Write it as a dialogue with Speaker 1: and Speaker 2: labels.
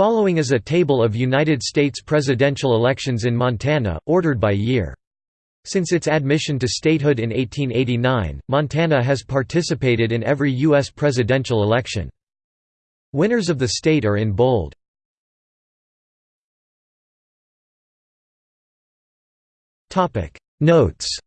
Speaker 1: Following is a table of United States presidential elections in Montana, ordered by year. Since its admission to statehood in 1889, Montana has participated in every U.S. presidential election. Winners of the state are in bold. Notes